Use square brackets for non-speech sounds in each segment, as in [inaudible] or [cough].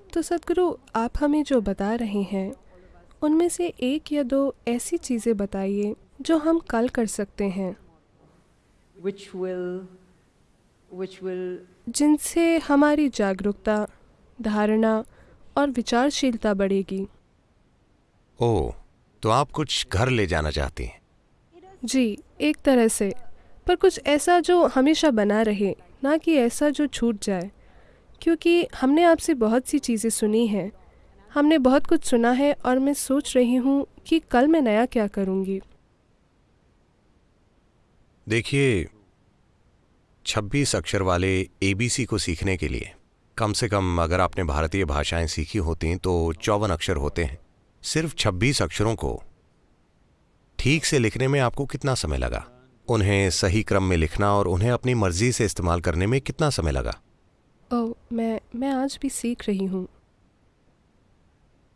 तो सदगुरु आप हमें जो बता रहे हैं उनमें से एक या दो ऐसी चीज़ें बताइए जो हम कल कर सकते हैं। Which will which will जिनसे हमारी जागरूकता धारणा और विचारशीलता बढ़ेगी। ओ तो आप कुछ घर ले जाना चाहती हैं? जी एक तरह से। पर कुछ ऐसा जो हमेशा बना रहे ना कि ऐसा जो छूट जाए। क्योंकि हमने आपसे बहुत सी चीज़ें सुनी हैं। हमने बहुत कुछ सुना है और मैं सोच रही हूँ कि कल मैं नया क्या करूँगी। देखिए 26 अक्षर वाले एबीसी को सीखने के लिए, कम से कम अगर आपने भारतीय भाषाएँ सीखी होती तो चौवन अक्षर होते हैं। सिर्फ़ 26 अक्षरों को ठीक से लिखने में आपको कितना समय लगा? उन्हें सही क्रम में लिखना और उन्हें अपनी मर्ज़ी से इस्तेमाल करने में कितना समय लगा? ओह मैं मैं आज भी सीख रही हूँ।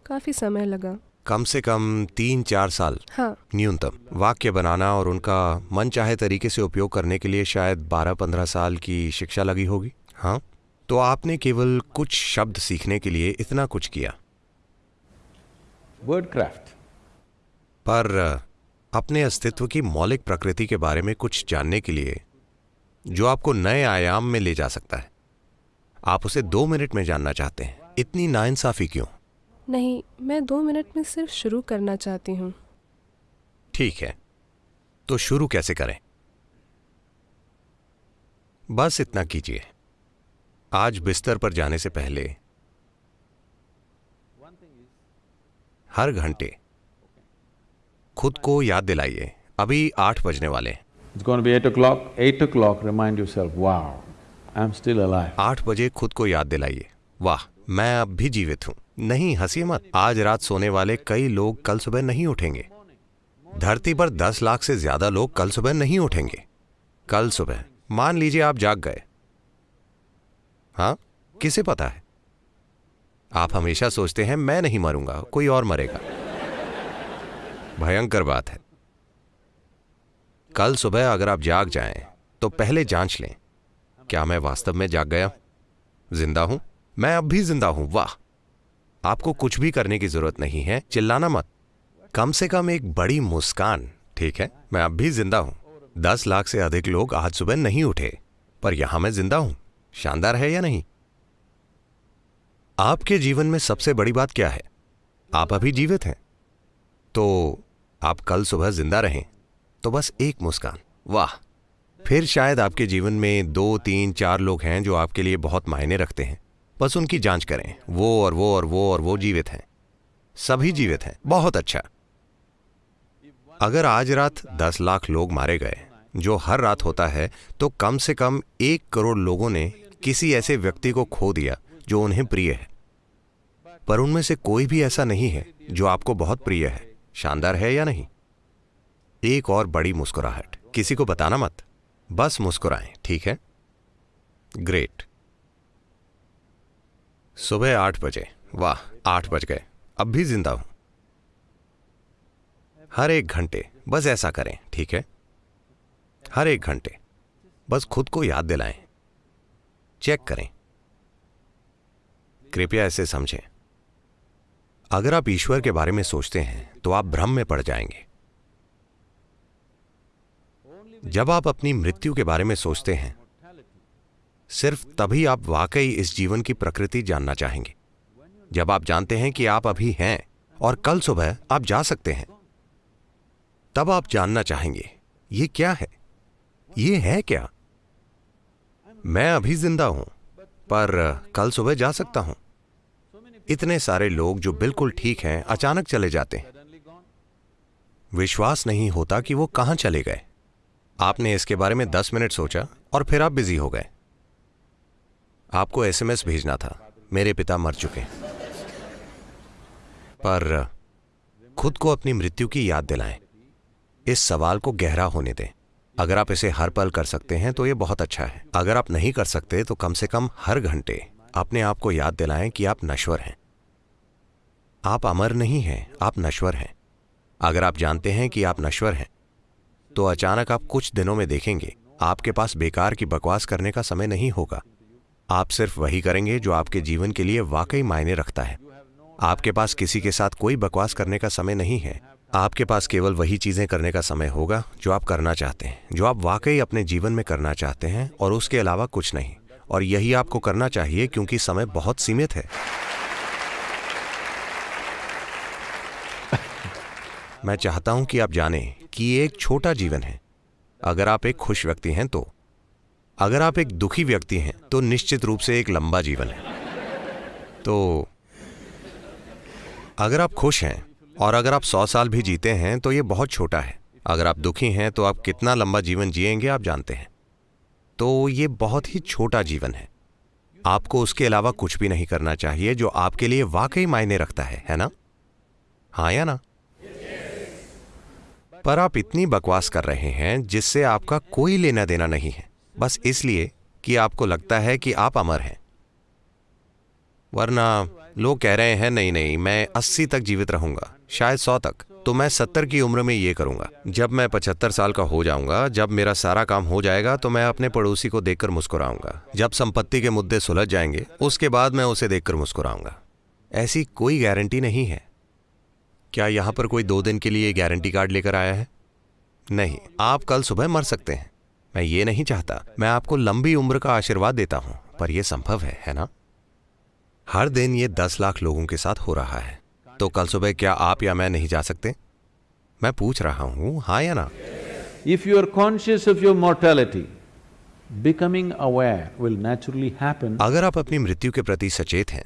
काफ़ी समय लगा। कम से कम तीन चार साल। हाँ। न्यूनतम। वाक्य बनाना और उनका मन चाहे तरीके से उपयोग करने के लिए शायद 12-15 साल की शिक्षा लगी होगी। हाँ? तो आपने केवल कुछ शब्द सीखने के लिए इतना कुछ किया? वर्ड क्राफ्ट पर अपने अस्तित्व की मौलिक प्रकृति के बारे में कुछ जानने के लिए जो आपको नए आयाम में ले जा सकता है। आप उसे दो मिनट में जानना चाहते हैं। इतनी नाइंसाफी क्यों? नहीं मैं दो मिनट में सिर्फ़ शुरू करना चाहती हूँ। ठीक है। तो शुरू कैसे करें? बस इतना कीजिए। आज बिस्तर पर जाने से पहले हर घंटे खुद को याद दिलाइए। अभी आठ बजने वाले हैं। It's going to be eight o'clock. Eight o'clock, remind yourself, wow, आठ बजे खुद को याद दिलाइए। वाह, मैं अब भी जीवित हूँ। नहीं, हँसी मत। आज रात सोने वाले कई लोग कल सुबह नहीं उठेंगे। धरती पर दस लाख से ज़्यादा लोग कल सुबह नहीं उठेंगे। कल सुबह। मान लीजिए आप जाग गए। हाँ? किसे पता है? आप हमेशा सोचते हैं, मैं नहीं मरूँगा, कोई और मरेगा। भयंकर बात है। कल सुबह अगर आप जाग जाएँ तो पहले जाँच लें। क्या मैं वास्तव में जाग गया? ज़िंदा हूँ? मैं अब भी ज़िंदा हूँ। वाह! आपको कुछ भी करने की ज़रूरत नहीं है। चिल्लाना मत। कम से कम एक बड़ी मुस्कान, ठीक है? मैं अब भी ज़िंदा हूँ। दस लाख से अधिक लोग आज सुबह नहीं उठे, पर यहाँ मैं ज़िंदा हूँ। शानदार है या नहीं? आपके जीवन में सबसे बड़ी बात क्या है? आप अभी जीवित हैं। तो आप कल सुबह ज़िंदा रहें। तो बस एक मुस्कान। वाह! फिर शायद आपके जीवन में दो, तीन, चार लोग हैं जो आपके लिए बहुत मायने रखते हैं। बस उनकी जाँच करें। वो और वो और वो और वो जीवित हैं। सभी जीवित हैं। बहुत अच्छा। अगर आज रात दस लाख लोग मारे गए, जो हर रात होता है तो कम से कम एक करोड़ लोगों ने किसी ऐसे व्यक्ति को खो दिया, जो उन्हें प्रिय है। पर उनमें से कोई भी ऐसा नहीं है, जो आपको बहुत प्रिय है। शानदार है या नहीं? एक और बड़ी मुस्कुराहट। किसी को बताना मत। बस मुस्कुराएँ, ठीक है? ग्रेट सुबह आठ बजे। वाह, आठ बज गए। अब भी ज़िंदा हूँ। हर एक घंटे, बस ऐसा करें, ठीक है? हर एक घंटे, बस खुद को याद दिलाएँ। चेक करें। कृपया ऐसे समझें। अगर आप ईश्वर के बारे में सोचते हैं तो आप भ्रम में पड़ जाएँगे। जब आप अपनी मृत्यु के बारे में सोचते हैं, सिर्फ़ तभी आप वाकई इस जीवन की प्रकृति जानना चाहेंगे। जब आप जानते हैं कि आप अभी हैं और कल सुबह आप जा सकते हैं, तब आप जानना चाहेंगे, ये क्या है? ये है क्या? मैं अभी ज़िंदा हूँ, पर कल सुबह जा सकता हूँ। इतने सारे लोग जो बिल्कुल ठीक हैं, अचानक चले जाते हैं। विश्वास नहीं होता कि वो कहाँ चले गए। आपने इसके बारे में दस मिनट सोचा और फिर आप बिज़ी हो गए। आपको एसएमएस भेजना था। मेरे पिता मर चुके पर खुद को अपनी मृत्यु की याद दिलाएँ। इस सवाल को गहरा होने दें। अगर आप इसे हर पल कर सकते हैं तो यह बहुत अच्छा है। अगर आप नहीं कर सकते तो कम से कम हर घंटे अपने आप को याद दिलाएँ कि आप नश्वर हैं। आप अमर नहीं हैं, आप नश्वर हैं। अगर आप जानते हैं कि आप नश्वर हैं तो अचानक आप कुछ दिनों में देखेंगे, आपके पास बेकार की बकवास करने का समय नहीं होगा। आप सिर्फ़ वही करेंगे जो आपके जीवन के लिए वाकई मायने रखता है। आपके पास किसी के साथ कोई बकवास करने का समय नहीं है। आपके पास केवल वही चीज़ें करने का समय होगा, जो आप करना चाहते हैं, जो आप वाकई अपने जीवन में करना चाहते हैं, और उसके अलावा कुछ नहीं। और यही आपको करना चाहिए क्योंकि समय बहुत सीमित है। [laughs] मैं चाहता हूँ कि आप जानें कि ये एक छोटा जीवन है। अगर आप एक खुश व्यक्ति हैं तो। अगर आप एक दुखी व्यक्ति हैं तो निश्चित रूप से एक लंबा जीवन है। तो अगर आप खुश हैं और अगर आप सौ साल भी जीते हैं तो ये बहुत छोटा है। अगर आप दुखी हैं तो आप कितना लंबा जीवन जिएँगे आप जानते हैं। तो ये बहुत ही छोटा जीवन है। आपको उसके अलावा कुछ भी नहीं करना चाहिए जो आपके लिए वाकई मायने रखता है है ना? हाँ या ना? पर आप इतनी बकवास कर रहे हैं जिससे आपका कोई लेना देना नहीं है। बस इसलिए कि आपको लगता है कि आप अमर हैं। वरना लोग कह रहे हैं, नहीं नहीं, मैं अस्सी तक जीवित रहूँगा, शायद सौ तक। तो मैं सत्तर की उम्र में ये करूँगा। जब मैं पचहत्तर साल का हो जाऊँगा, जब मेरा सारा काम हो जाएगा तो मैं अपने पड़ोसी को देखकर मुस्कुराऊँगा। जब संपत्ति के मुद्दे सुलझ जाएँगे, उसके बाद मैं उसे देखकर मुस्कुराऊँगा। ऐसी कोई गारंटी नहीं है। क्या यहाँ पर कोई दो दिन के लिए गारंटी कार्ड लेकर आया है? नहीं आप कल सुबह मर सकते हैं। मैं ये नहीं चाहता। मैं आपको लंबी उम्र का आशीर्वाद देता हूँ पर यह संभव है है ना? हर दिन ये दस लाख लोगों के साथ हो रहा है। तो कल सुबह क्या आप या मैं नहीं जा सकते? मैं पूछ रहा हूँ हाँ या ना? If you are conscious of your mortality, becoming aware will naturally happen. अगर आप अपनी मृत्यु के प्रति सचेत हैं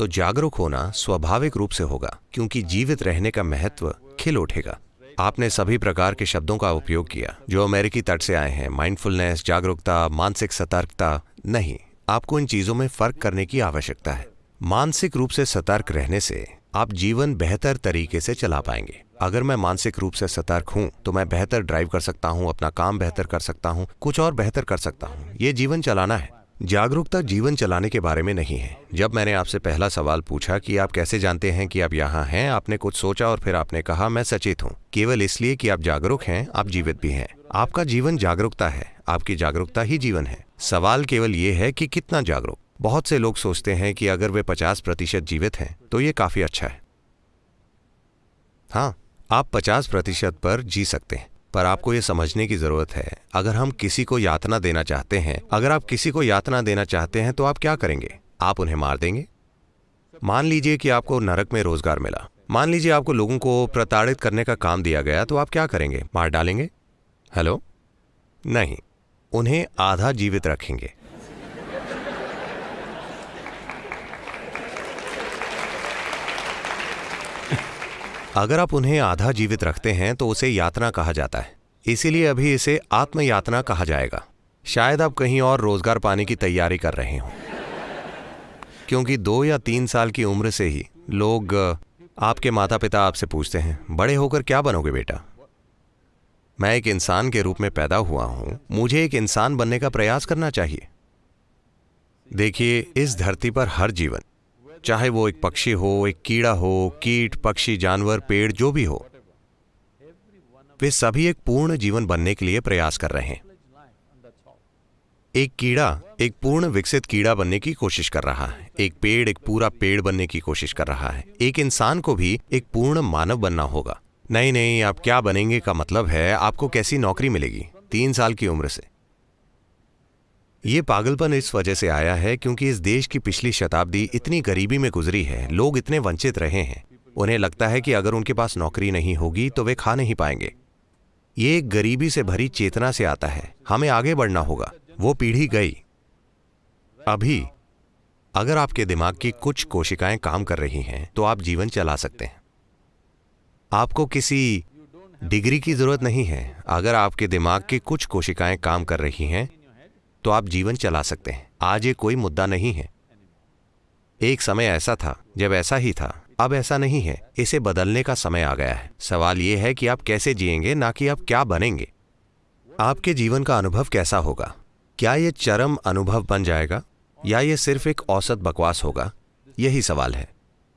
तो जागरूक होना स्वाभाविक रूप से होगा, क्योंकि जीवित रहने का महत्व खिल उठेगा। आपने सभी प्रकार के शब्दों का उपयोग किया, जो अमेरिकी तट से आए हैं माइंडफुलनेस जागरूकता, मानसिक सतर्कता, नहीं, आपको इन चीज़ों में फ़र्क करने की आवश्यकता है। मानसिक रूप से सतर्क रहने से आप जीवन बेहतर तरीके से चला पाएँगे। अगर मैं मानसिक रूप से सतर्क हूँ तो मैं बेहतर ड्राइव कर सकता हूँ, अपना काम बेहतर कर सकता हूँ, कुछ और बेहतर कर सकता हूँ। ये जीवन चलाना है। जागरूकता जीवन चलाने के बारे में नहीं है। जब मैंने आपसे पहला सवाल पूछा कि आप कैसे जानते हैं कि आप यहाँ हैं, आपने कुछ सोचा और फिर आपने कहा, मैं सचेत हूँ। केवल इसलिए कि आप जागरूक हैं, आप जीवित भी हैं। आपका जीवन जागरूकता है, आपकी जागरूकता ही जीवन है। सवाल केवल ये है कि कितना जागरूक। बहुत से लोग सोचते हैं कि अगर वे पचास प्रतिशत जीवित हैं तो ये काफ़ी अच्छा है। हाँ आप पचास प्रतिशत पर जी सकते हैं। पर आपको ये समझने की ज़रूरत है, अगर हम किसी को यातना देना चाहते हैं, अगर आप किसी को यातना देना चाहते हैं तो आप क्या करेंगे? आप उन्हें मार देंगे? मान लीजिए कि आपको नरक में रोज़गार मिला। मान लीजिए आपको लोगों को प्रताड़ित करने का काम दिया गया तो आप क्या करेंगे? मार डालेंगे? हेलो? नहीं। उन्हें आधा जीवित रखेंगे। अगर आप उन्हें आधा जीवित रखते हैं तो उसे यातना कहा जाता है। इसीलिए अभी इसे आत्मयातना कहा जाएगा। शायद आप कहीं और रोज़गार पाने की तैयारी कर रहे हो। क्योंकि दो या तीन साल की उम्र से ही लोग आपके माता पिता आपसे पूछते हैं, बड़े होकर क्या बनोगे बेटा? मैं एक इंसान के रूप में पैदा हुआ हूँ। मुझे एक इंसान बनने का प्रयास करना चाहिए। देखिए, इस धरती पर हर जीवन चाहे वो एक पक्षी हो, एक कीड़ा हो, कीट, पक्षी, जानवर, पेड़, जो भी हो, वे सभी एक पूर्ण जीवन बनने के लिए प्रयास कर रहे हैं। एक कीड़ा, एक पूर्ण विकसित कीड़ा बनने की कोशिश कर रहा है। एक पेड़, एक पूरा पेड़ बनने की कोशिश कर रहा है। एक इंसान को भी एक पूर्ण मानव बनना होगा। नहीं नहीं, आप क्या बनेंगे का मतलब है, आपको कैसी नौकरी मिलेगी? तीन साल की उम्र से। ये पागलपन इस वजह से आया है क्योंकि इस देश की पिछली शताब्दी इतनी गरीबी में गुजरी है, लोग इतने वंचित रहे हैं। उन्हें लगता है कि अगर उनके पास नौकरी नहीं होगी तो वे खा नहीं पाएँगे। ये एक गरीबी से भरी चेतना से आता है। हमें आगे बढ़ना होगा। वो पीढ़ी गई। अभी, अगर आपके दिमाग की कुछ कोशिकाएँ काम कर रही हैं तो आप जीवन चला सकते हैं। आपको किसी डिग्री की ज़रूरत नहीं है। अगर आपके दिमाग की कुछ कोशिकाएँ काम कर रही हैं तो आप जीवन चला सकते हैं। आज ये कोई मुद्दा नहीं है। एक समय ऐसा था, जब ऐसा ही था, अब ऐसा नहीं है। इसे बदलने का समय आ गया है। सवाल यह है कि आप कैसे जिएँगे, ना कि आप क्या बनेंगे। आपके जीवन का अनुभव कैसा होगा? क्या यह चरम अनुभव बन जाएगा? या यह सिर्फ़ एक औसत बकवास होगा? यही सवाल है।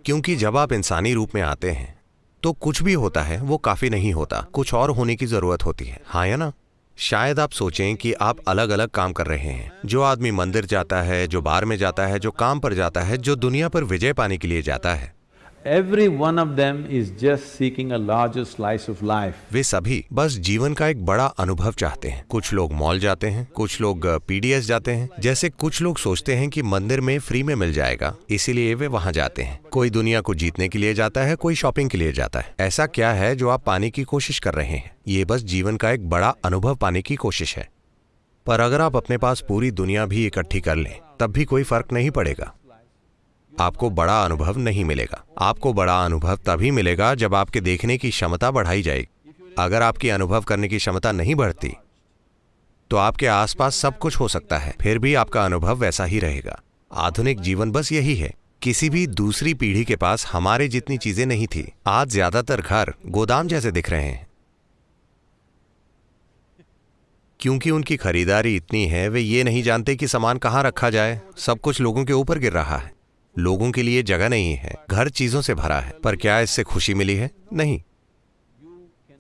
क्योंकि जब आप इंसानी रूप में आते हैं तो कुछ भी होता है, वो काफ़ी नहीं होता। कुछ और होने की ज़रूरत होती है। हाँ या ना? शायद आप सोचें कि आप अलग अलग काम कर रहे हैं। जो आदमी मंदिर जाता है, जो बार में जाता है, जो काम पर जाता है, जो दुनिया पर विजय पाने के लिए जाता है। Every one of them is just seeking a larger slice of life. वे सभी बस जीवन का एक बड़ा अनुभव चाहते हैं। कुछ लोग मॉल जाते हैं, कुछ लोग पीडीएस जाते हैं, जैसे कुछ लोग सोचते हैं कि मंदिर में फ्री में मिल जाएगा, इसीलिए वे वहाँ जाते हैं। कोई दुनिया को जीतने के लिए जाता है, कोई शॉपिंग के लिए जाता है। ऐसा क्या है जो आप पाने की कोशिश कर रहे हैं? ये बस जीवन का एक बड़ा अनुभव पाने की कोशिश है। पर अगर आप अपने पास पूरी दुनिया भी इकट्ठी कर लें, तब भी कोई फ़र्क नहीं पड़ेगा। आपको बड़ा अनुभव नहीं मिलेगा। आपको बड़ा अनुभव तभी मिलेगा जब आपके देखने की क्षमता बढ़ाई जाएगी। अगर आपकी अनुभव करने की क्षमता नहीं बढ़ती तो आपके आसपास सब कुछ हो सकता है। फिर भी आपका अनुभव वैसा ही रहेगा। आधुनिक जीवन बस यही है। किसी भी दूसरी पीढ़ी के पास हमारे जितनी चीज़ें नहीं थी, आज ज़्यादातर घर गोदाम जैसे दिख रहे हैं। क्योंकि उनकी खरीदारी इतनी है, वे ये नहीं जानते कि सामान कहाँ रखा जाए। सब कुछ लोगों के ऊपर गिर रहा है। लोगों के लिए जगह नहीं है, घर चीज़ों से भरा है। पर क्या इससे खुशी मिली है? नहीं।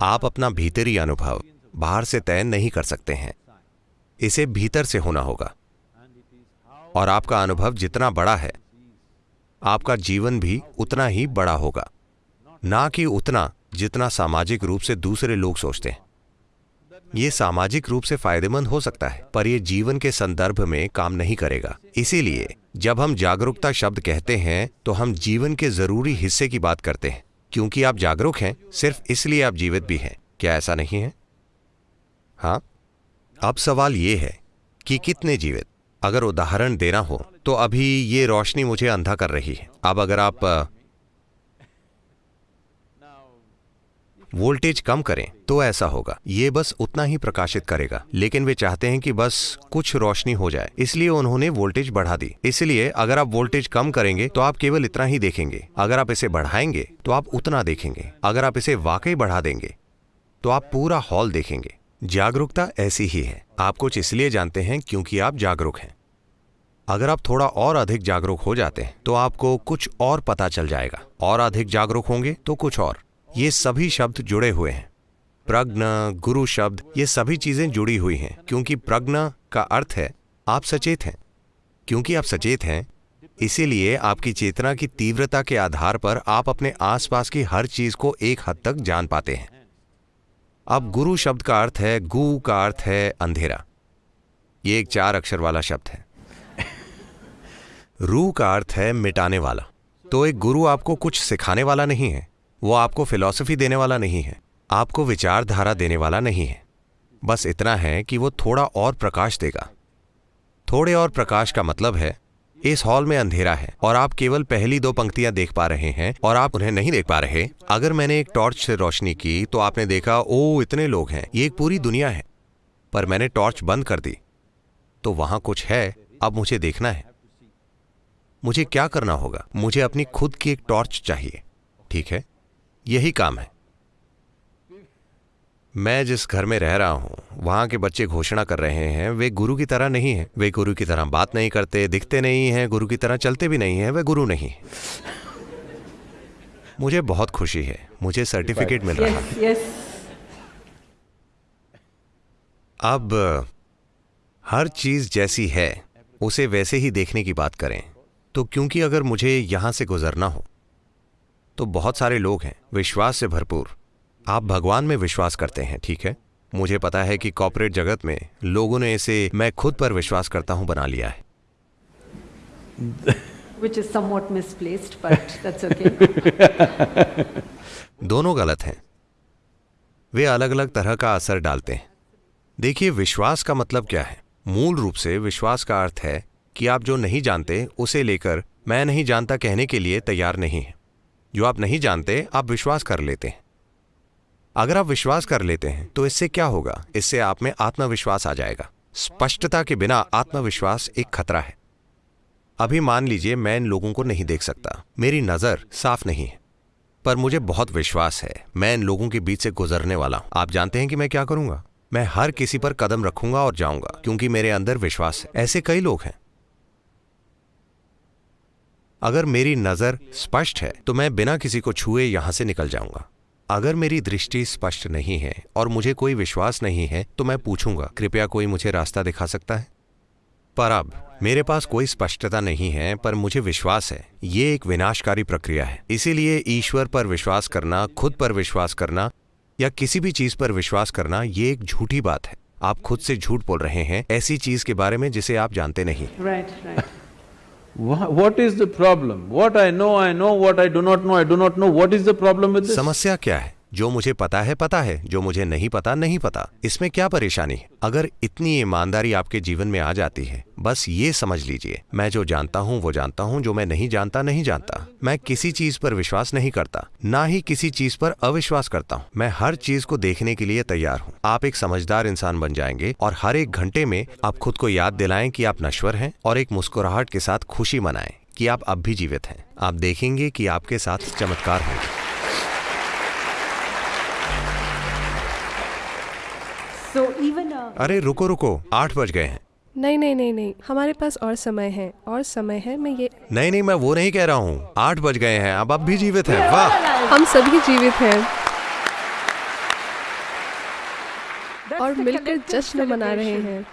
आप अपना भीतरी अनुभव बाहर से तय नहीं कर सकते हैं। इसे भीतर से होना होगा। और आपका अनुभव जितना बड़ा है, आपका जीवन भी उतना ही बड़ा होगा। ना कि उतना जितना सामाजिक रूप से दूसरे लोग सोचते हैं। ये सामाजिक रूप से फ़ायदेमंद हो सकता है, पर यह जीवन के संदर्भ में काम नहीं करेगा। इसीलिए, जब हम जागरूकता शब्द कहते हैं तो हम जीवन के ज़रूरी हिस्से की बात करते हैं, क्योंकि आप जागरूक हैं, सिर्फ़ इसलिए आप जीवित भी हैं। क्या ऐसा नहीं है? हाँ। अब सवाल ये है कि कितने जीवित? अगर उदाहरण देना हो तो अभी ये रोशनी मुझे अंधा कर रही है। अब अगर आप वोल्टेज कम करें तो ऐसा होगा। ये बस उतना ही प्रकाशित करेगा। लेकिन वे चाहते हैं कि बस कुछ रोशनी हो जाए। इसलिए उन्होंने वोल्टेज बढ़ा दी। इसलिए अगर आप वोल्टेज कम करेंगे तो आप केवल इतना ही देखेंगे। अगर आप इसे बढ़ाएँगे तो आप उतना देखेंगे। अगर आप इसे वाकई बढ़ा देंगे तो आप पूरा हॉल देखेंगे। जागरूकता ऐसी ही है। आप कुछ इसलिए जानते हैं क्योंकि आप जागरूक हैं। अगर आप थोड़ा और अधिक जागरूक हो जाते हैं तो आपको कुछ और पता चल जाएगा। और अधिक जागरूक होंगे तो कुछ और। ये सभी शब्द जुड़े हुए हैं। प्रज्ञ, गुरु शब्द, ये सभी चीज़ें जुड़ी हुई हैं, क्योंकि प्रज्ञ का अर्थ है, आप सचेत हैं। क्योंकि आप सचेत हैं, इसीलिए आपकी चेतना की तीव्रता के आधार पर आप अपने आसपास की हर चीज़ को एक हद तक जान पाते हैं। अब गुरु शब्द का अर्थ है, गु का अर्थ है अंधेरा। ये एक चार अक्षर वाला शब्द है। [laughs] रू का अर्थ है मिटाने वाला। तो एक गुरु आपको कुछ सिखाने वाला नहीं है। वो आपको फिलॉसफी देने वाला नहीं है, आपको विचारधारा देने वाला नहीं है। बस इतना है कि वो थोड़ा और प्रकाश देगा। थोड़े और प्रकाश का मतलब है, इस हॉल में अंधेरा है और आप केवल पहली दो पंक्तियाँ देख पा रहे हैं और आप उन्हें नहीं देख पा रहे। अगर मैंने एक टॉर्च से रोशनी की तो आपने देखा ओ इतने लोग हैं, ये एक पूरी दुनिया है। पर मैंने टॉर्च बंद कर दी। तो वहाँ कुछ है, अब मुझे देखना है। मुझे क्या करना होगा? मुझे अपनी खुद की एक टॉर्च चाहिए। ठीक है? यही काम है। मैं जिस घर में रह रहा हूँ वहाँ के बच्चे घोषणा कर रहे हैं वे गुरु की तरह नहीं है। वे गुरु की तरह बात नहीं करते दिखते नहीं हैं गुरु की तरह चलते भी नहीं हैं वे गुरु नहीं मुझे बहुत खुशी है मुझे सर्टिफिकेट मिल रहा yes. अब हर चीज़ जैसी है उसे वैसे ही देखने की बात करें तो क्योंकि अगर मुझे यहाँ से गुजरना हो तो बहुत सारे लोग हैं। विश्वास से भरपूर। आप भगवान में विश्वास करते हैं ठीक है? मुझे पता है कि कॉपरेट जगत में लोगों ने इसे मैं खुद पर विश्वास करता हूँ बना लिया है। Which is somewhat misplaced, but that's okay. [laughs] दोनों गलत हैं। वे अलग अलग तरह का असर डालते हैं। देखिए विश्वास का मतलब क्या है? मूल रूप से विश्वास का अर्थ है कि आप जो नहीं जानते उसे लेकर मैं नहीं जानता कहने के लिए तैयार नहीं है। जो आप नहीं जानते, आप विश्वास कर लेते हैं। अगर आप विश्वास कर लेते हैं तो इससे क्या होगा? इससे आप में आत्मविश्वास आ जाएगा। स्पष्टता के बिना आत्मविश्वास एक खतरा है। अभी मान लीजिए, मैं इन लोगों को नहीं देख सकता। मेरी नज़र साफ़ नहीं है। पर मुझे बहुत विश्वास है। मैं इन लोगों के बीच से गुजरने वाला हूँ। आप जानते हैं कि मैं क्या करूँगा? मैं हर किसी पर कदम रखूँगा और जाऊँगा, क्योंकि मेरे अंदर विश्वास है। ऐसे कई लोग हैं। अगर मेरी नज़र स्पष्ट है तो मैं बिना किसी को छुए यहाँ से निकल जाऊँगा। अगर मेरी दृष्टि स्पष्ट नहीं है और मुझे कोई विश्वास नहीं है तो मैं पूछूँगा कृपया कोई मुझे रास्ता दिखा सकता है? पर अब मेरे पास कोई स्पष्टता नहीं है पर मुझे विश्वास है। ये एक विनाशकारी प्रक्रिया है। इसीलिए ईश्वर पर विश्वास करना खुद पर विश्वास करना या किसी भी चीज़ पर विश्वास करना ये एक झूठी बात है। आप खुद से झूठ बोल रहे हैं ऐसी चीज़ के बारे में जिसे आप जानते नहीं। Right, right. Wha- What is the problem? What I know, I know, what I do not know, I do not know. What is the problem with this? समस्या क्या है जो मुझे पता है पता है, जो मुझे नहीं पता नहीं पता। इसमें क्या परेशानी है? अगर इतनी ईमानदारी आपके जीवन में आ जाती है, बस ये समझ लीजिए, मैं जो जानता हूँ, वो जानता हूँ, जो मैं नहीं जानता नहीं जानता। मैं किसी चीज़ पर विश्वास नहीं करता, ना ही किसी चीज़ पर अविश्वास करता हूँ। मैं हर चीज़ को देखने के लिए तैयार हूँ। आप एक समझदार इंसान बन जाएँगे और हर एक घंटे में आप खुद को याद दिलाएँ कि आप नश्वर हैं और एक मुस्कुराहट के साथ खुशी मनाएँ कि आप अब भी जीवित हैं। आप देखेंगे कि आपके साथ चमत्कार होंगे। अरे रुको रुको। आठ बज गए हैं। नहीं नहीं नहीं नहीं। हमारे पास और समय है। और समय है मैं ये नहीं नहीं मैं वो नहीं कह रहा हूँ। आठ बज गए हैं। अब अब भी जीवित हैं। वाह। हम सभी जीवित हैं। और मिलकर जश्न मना रहे हैं।